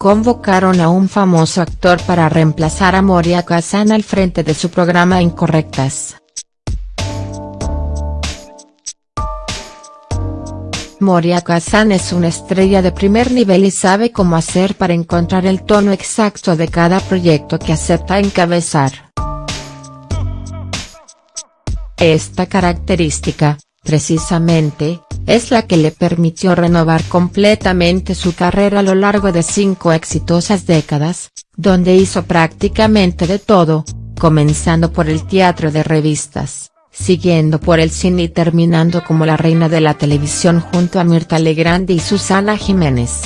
convocaron a un famoso actor para reemplazar a Moria Kazan al frente de su programa Incorrectas. Moria Kazan es una estrella de primer nivel y sabe cómo hacer para encontrar el tono exacto de cada proyecto que acepta encabezar. Esta característica, precisamente, es la que le permitió renovar completamente su carrera a lo largo de cinco exitosas décadas, donde hizo prácticamente de todo, comenzando por el teatro de revistas, siguiendo por el cine y terminando como la reina de la televisión junto a Mirta Legrand y Susana Jiménez.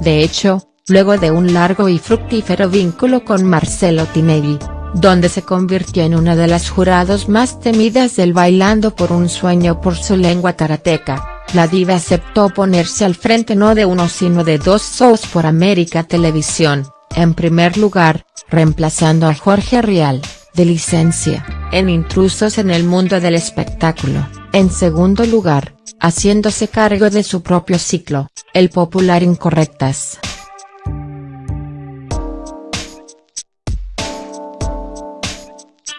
De hecho, luego de un largo y fructífero vínculo con Marcelo Tinelli, donde se convirtió en una de las jurados más temidas del Bailando por un sueño por su lengua karateca, la diva aceptó ponerse al frente no de uno sino de dos shows por América Televisión, en primer lugar, reemplazando a Jorge Rial, de licencia, en Intrusos en el mundo del espectáculo, en segundo lugar, haciéndose cargo de su propio ciclo, el popular Incorrectas.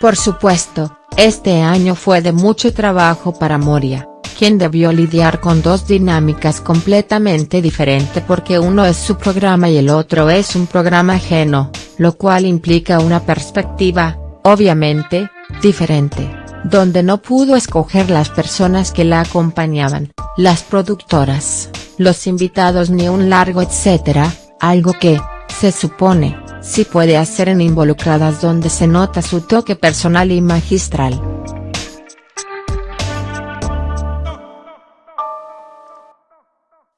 Por supuesto, este año fue de mucho trabajo para Moria, quien debió lidiar con dos dinámicas completamente diferentes porque uno es su programa y el otro es un programa ajeno, lo cual implica una perspectiva, obviamente, diferente, donde no pudo escoger las personas que la acompañaban, las productoras, los invitados ni un largo etcétera, algo que, se supone, sí puede hacer en Involucradas donde se nota su toque personal y magistral.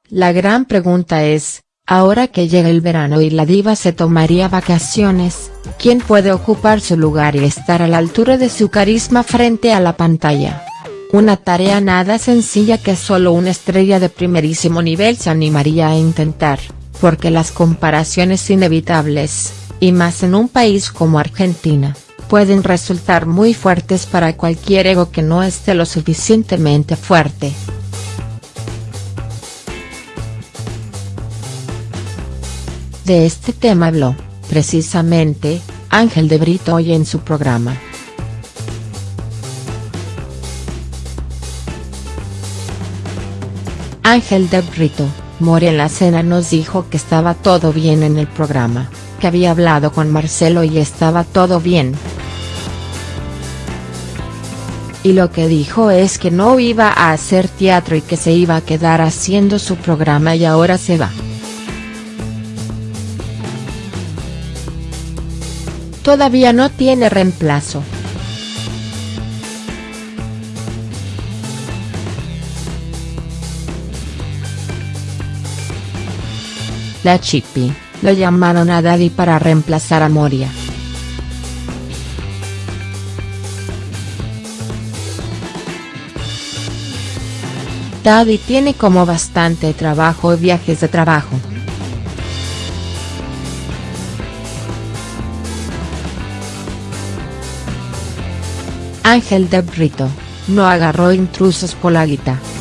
La gran pregunta es, ahora que llega el verano y la diva se tomaría vacaciones, ¿quién puede ocupar su lugar y estar a la altura de su carisma frente a la pantalla? Una tarea nada sencilla que solo una estrella de primerísimo nivel se animaría a intentar porque las comparaciones inevitables, y más en un país como Argentina, pueden resultar muy fuertes para cualquier ego que no esté lo suficientemente fuerte. De este tema habló, precisamente, Ángel de Brito hoy en su programa. Ángel de Brito More en la cena nos dijo que estaba todo bien en el programa, que había hablado con Marcelo y estaba todo bien. Y lo que dijo es que no iba a hacer teatro y que se iba a quedar haciendo su programa y ahora se va. Todavía no tiene reemplazo. La Chippy, lo llamaron a Daddy para reemplazar a Moria. Daddy tiene como bastante trabajo y viajes de trabajo. Ángel de Brito, no agarró intrusos por la guitarra.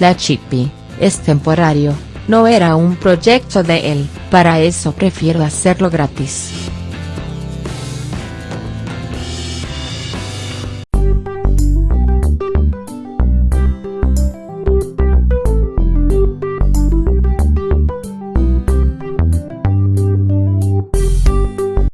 La Chippy, es temporario, no era un proyecto de él, para eso prefiero hacerlo gratis.